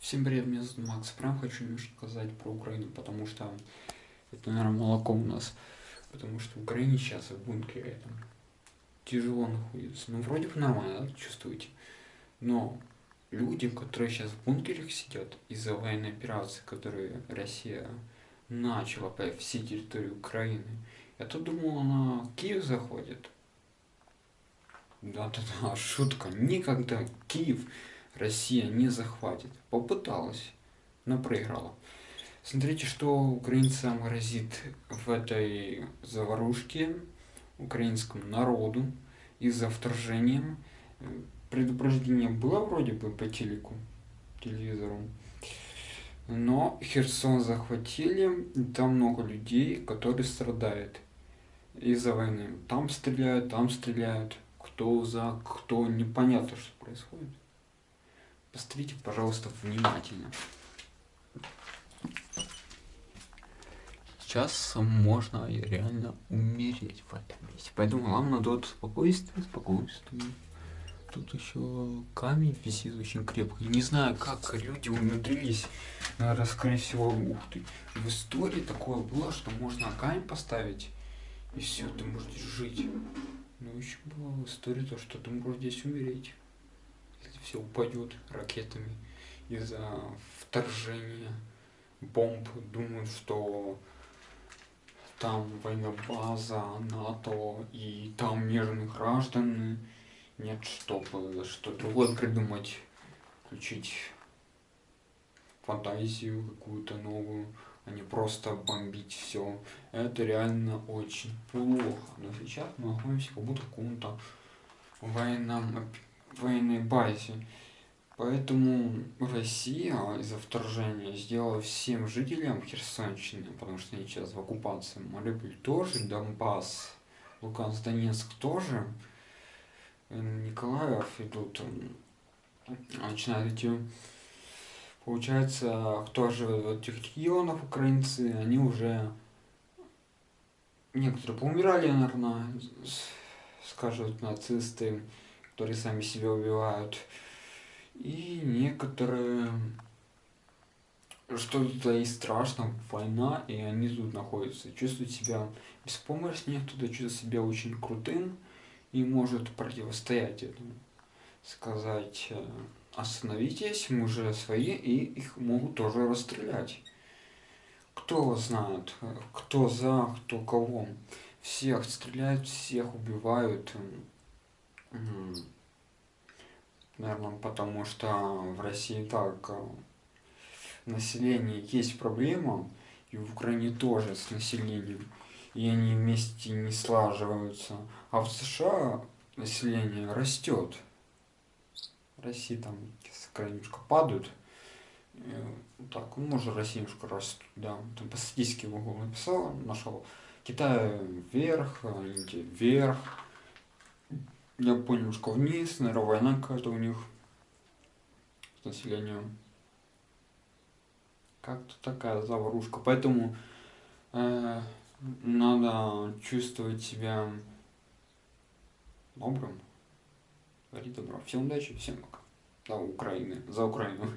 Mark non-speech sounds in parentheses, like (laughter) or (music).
Всем привет, меня зовут Макс. Прям хочу немножко сказать про Украину, потому что это, наверное, молоко у нас. Потому что в Украине сейчас в бункере там тяжело находится. Ну, вроде бы нормально, да, чувствуете. Но люди, которые сейчас в бункерах сидят из-за военной операции, которую Россия начала по всей территории Украины, я-то думал, она Киев заходит. Да-да-да, (laughs) шутка. Никогда Киев Россия не захватит. Попыталась, но проиграла. Смотрите, что украинцам грозит в этой заварушке украинскому народу из-за вторжения. Предупреждение было вроде бы по телеку, телевизору. Но Херсон захватили, там много людей, которые страдают из-за войны. Там стреляют, там стреляют. Кто за, кто, непонятно, что происходит. Посмотрите, пожалуйста, внимательно. Сейчас можно реально умереть в этом месте. Поэтому вам надо вот спокойствие, спокойствие. Тут еще камень висит очень крепко. Не знаю, как люди умудрились, наверное, скорее всего, ух ты. В истории такое было, что можно камень поставить, и все, ты можешь жить. Но еще было в истории то, что ты можешь здесь умереть все упадет ракетами из-за вторжения бомб. Думают, что там военная-база НАТО и там мирные граждане. Нет, чтобы что другое придумать, включить фантазию какую-то новую, а не просто бомбить все. Это реально очень плохо. Но сейчас мы находимся как будто в каком-то военном военной базе. Поэтому Россия из-за вторжения сделала всем жителям Херсонщины, потому что они сейчас в оккупации, Мариуполь тоже, Донбасс, Луганск, Донецк тоже, Николаев идут, начинают идти. Получается, кто живет в этих регионах, украинцы, они уже, некоторые поумирали, наверное, скажут нацисты, которые сами себя убивают. И некоторые что-то и страшно, война, и они тут находятся, чувствуют себя беспомощнее, кто-то чувствует себя очень крутым и может противостоять этому. Сказать, э, остановитесь, мы уже свои, и их могут тоже расстрелять. Кто знает, кто за, кто кого. Всех стреляют, всех убивают, Наверное, потому что в России так э, население есть проблема, и в Украине тоже с населением, и они вместе не слаживаются. А в США население растет. В России там немножко падают. Э, так, ну, может, немножко растет, да. Там по статистике в Google написал, нашел. Китай вверх, Индия вверх, я понял, что вниз, наверное, война какая-то у них с населением. Как-то такая заварушка. Поэтому э, надо чувствовать себя добрым. Говори добро. Всем удачи, всем пока. За Украину. За Украину.